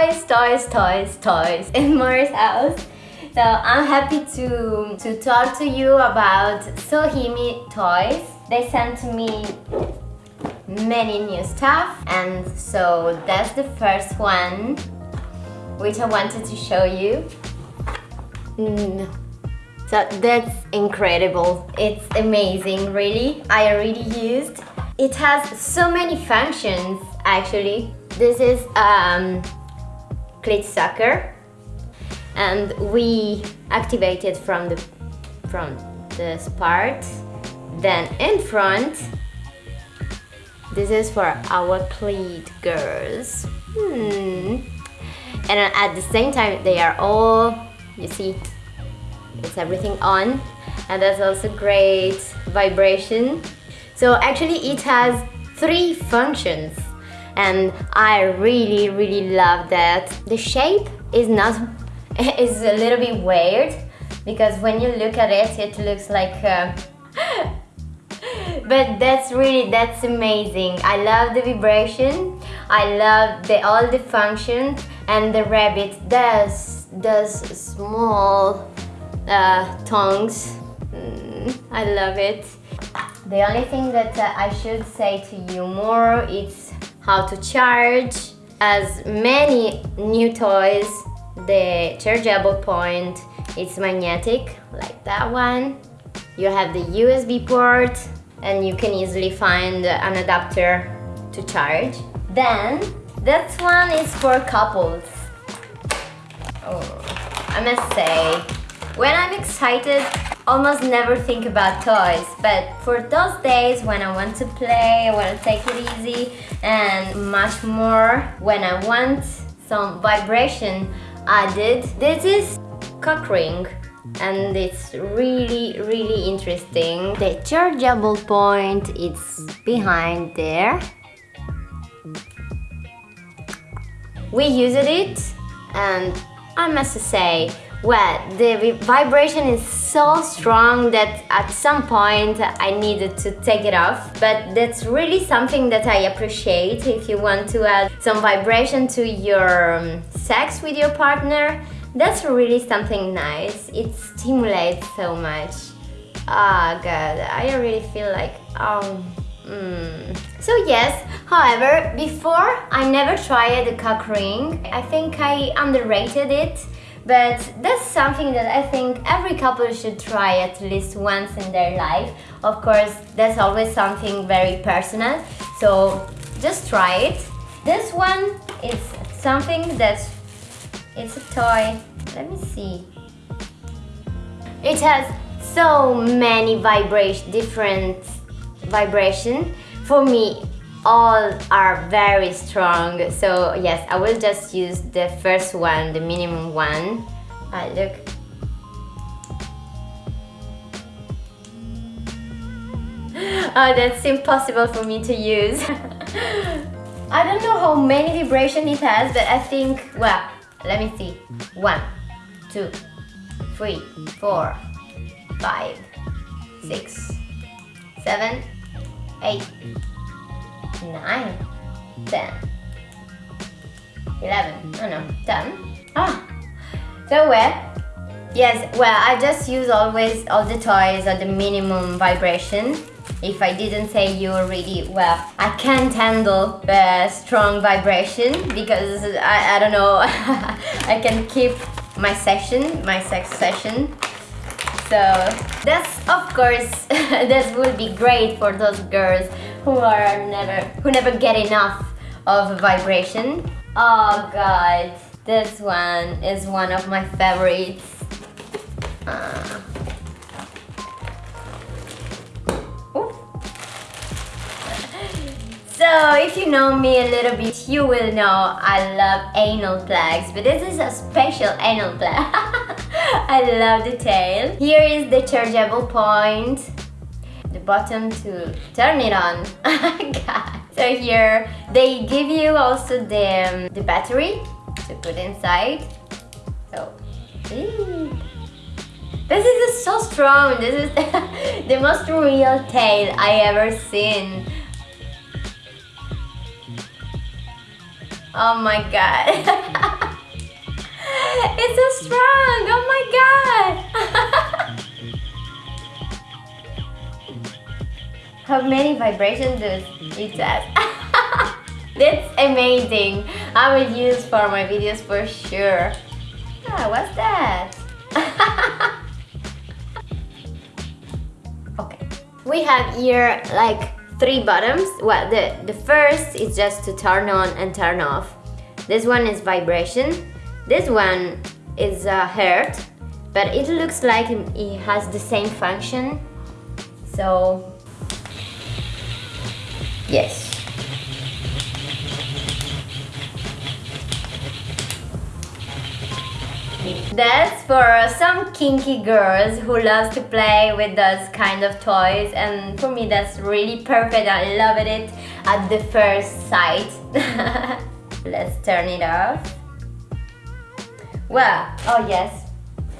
toys, toys, toys, toys in Mars house. So I'm happy to, to talk to you about Sohimi toys. They sent me many new stuff and so that's the first one which I wanted to show you. Mm. So that's incredible. It's amazing, really. I already used. It has so many functions, actually. This is um, clit sucker. And we activate it from the from this part then in front this is for our cleat girls. Hmm. and at the same time they are all you see it's everything on. And that's also great vibration. So actually it has three functions and I really really love that the shape is not is a little bit weird because when you look at it, it looks like... Uh, but that's really, that's amazing. I love the vibration. I love the all the functions and the rabbit does, does small uh, tongues. Mm, I love it. The only thing that uh, I should say to you more is how to charge. As many new toys. The chargeable point it's magnetic like that one. You have the USB port and you can easily find an adapter to charge. Then this one is for couples. Oh, I must say when I'm excited almost never think about toys but for those days when I want to play I want to take it easy and much more when I want some vibration added. This is cock ring and it's really really interesting. The chargeable point is behind there. We used it and I must say well, the vibration is so strong that at some point I needed to take it off. But that's really something that I appreciate if you want to add some vibration to your um, sex with your partner. That's really something nice. It stimulates so much. Ah, oh, God, I really feel like, um, Mm. So yes, however, before I never tried the cock ring. I think I underrated it but that's something that I think every couple should try at least once in their life. Of course, that's always something very personal, so just try it. This one is something that's, it's a toy. Let me see. It has so many vibration, different vibration. For me, all are very strong. So yes I will just use the first one the minimum one. Ah, look. Oh that's impossible for me to use. I don't know how many vibration it has but I think well let me see. One two three four five six seven eight 9, 10, 11, oh no, 10. Ah, so well, yes, well, I just use always all the toys at the minimum vibration. If I didn't say you already, well, I can't handle the strong vibration because I, I don't know, I can keep my session, my sex session. So that's of course that would be great for those girls who are never who never get enough of vibration. Oh god, this one is one of my favorites. Uh. So if you know me a little bit, you will know I love anal plugs, but this is a special anal plug. I love the tail. Here is the chargeable point button to turn it on. So here they give you also the, um, the battery to put inside. So, this is so strong. This is the most real tail I ever seen. Oh my god. it's so strong. Oh my god. How many vibrations does it have? That's amazing. I will use for my videos for sure. Ah, what's that? okay. We have here like three buttons. Well, the, the first is just to turn on and turn off. This one is vibration. This one is uh, heart, but it looks like it has the same function. So, yes. That's for some kinky girls who loves to play with those kind of toys and for me that's really perfect. I loved it at the first sight. Let's turn it off. Well, oh yes,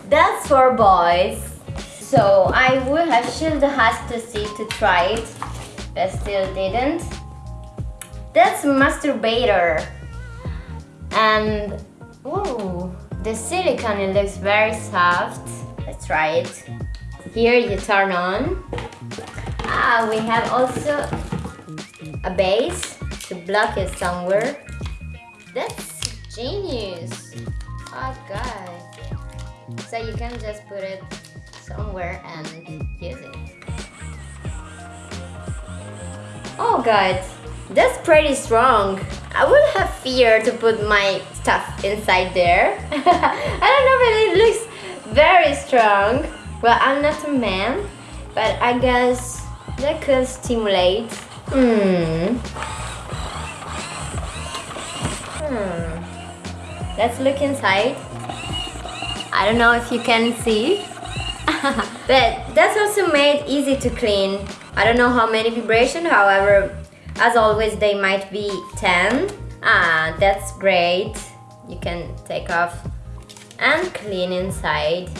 that's for boys. So I would have should have to see to try it, but still didn't. That's masturbator. And, ooh. The silicone it looks very soft. Let's try it. Here you turn on. Ah, we have also a base to block it somewhere. That's genius. Oh god. So you can just put it somewhere and use it. Oh god, that's pretty strong. I would have fear to put my stuff inside there. I don't know, but it looks very strong. Well, I'm not a man, but I guess that could stimulate. Hmm. Hmm. Let's look inside. I don't know if you can see. but that's also made easy to clean. I don't know how many vibration, however, as always, they might be 10. Ah, that's great. You can take off and clean inside.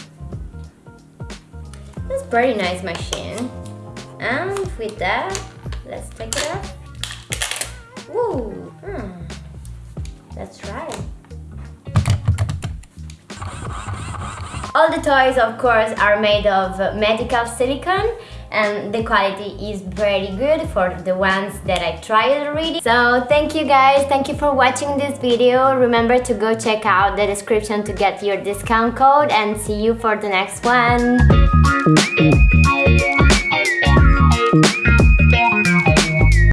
That's pretty nice machine. And with that, let's take it off. Woo! Hmm. Let's try. All the toys, of course, are made of medical silicone and the quality is very good for the ones that I tried already. So thank you guys, thank you for watching this video. Remember to go check out the description to get your discount code and see you for the next one.